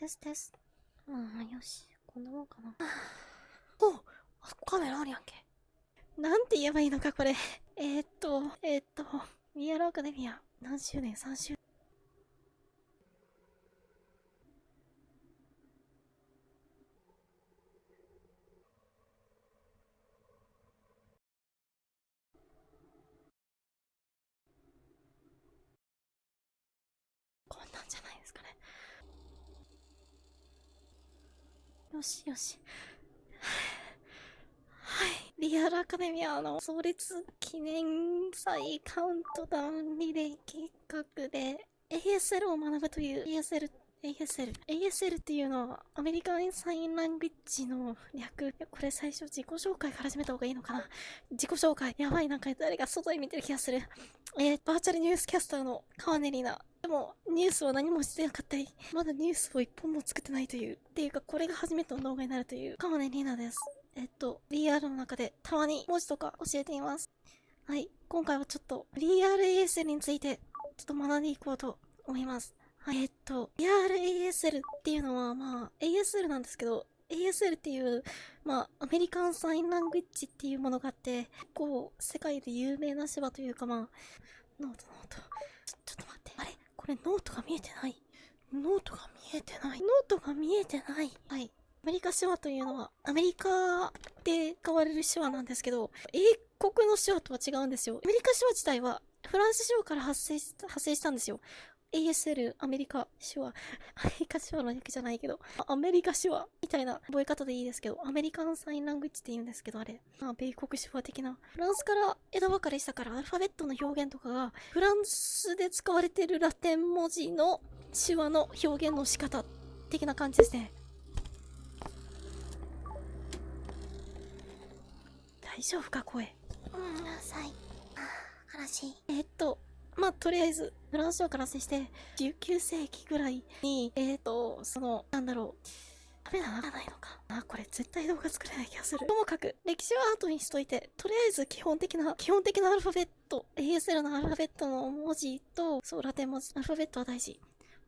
ですです。まあ、よし。こんなもんかな。おあ、カメラあるやんけ。なんて言えばいいのか、これ。えー、っと、えー、っと、ミアラアカデミア、何周年 ?3 周年。こんなんじゃないですかね。よしよし。はい。リアルアカデミアの創立記念祭カウントダウンリレー計画で ASL を学ぶという ASL ASL。ASL っていうのはアメリカンサインラングッジの略。これ最初自己紹介から始めた方がいいのかな自己紹介。やばい、なんか誰か外で見てる気がする。えー、バーチャルニュースキャスターの川根里奈。でも、ニュースは何もしてなかったり、まだニュースを一本も作ってないという。っていうか、これが初めての動画になるという川根里奈です。えっと、DR の中でたまに文字とか教えています。はい。今回はちょっと、DRASL について、ちょっと学んでいこうと思います。はい、えっと、DRASL っていうのは、まあ、ASL なんですけど、ASL っていう、まあ、アメリカンサインラングイッジっていうものがあって、結構、世界で有名な芝というか、まあ、ノート、ノート。ちょ、ちょっと待って。これノートが見えてない。ノートが見えてない。ノートが見えてない。はい。アメリカ手話というのは、アメリカで使われる手話なんですけど、英国の手話とは違うんですよ。アメリカ手話自体は、フランス手話から発生し発生したんですよ。ASL、アメリカ手話。アメリカ手話の訳じゃないけど、アメリカ手話みたいな覚え方でいいですけど、 American Sign Language って言うんですけど、あれ。まあ、米国手話的な。フランスから枝分かれしたから、アルファベットの表現とかが、フランスで使われているラテン文字の手話の表現の仕方的な感じですね。大丈夫か声。うん、うるさい。あー、悲しい。えーっと、まあ、とりあえず、フランス書から接して、19世紀ぐらいに、えーと、その、なんだろう、ダメだならないのか。あ、これ絶対動画作れない気がする。ともかく、歴史は後にしといて、とりあえず基本的な、基本的なアルファベット、ASL のアルファベットの文字と、そう、ラテン文字、アルファベットは大事。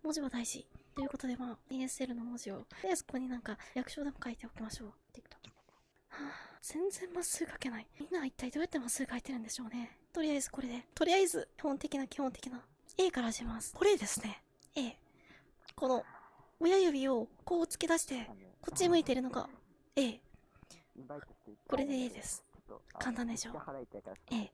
文字は大事。ということで、まあ、ASL の文字を、とりあえずここになんか、略称でも書いておきましょう。TikTok。はあ、全然まっすぐ書けない。みんなは一体どうやってまっすぐ書いてるんでしょうね。とりあえずこれで。とりあえず、基本的な基本的な。A からします。これですね。A。この、親指をこう突き出して、こっち向いてるのが A。これで A です。簡単でしょ A。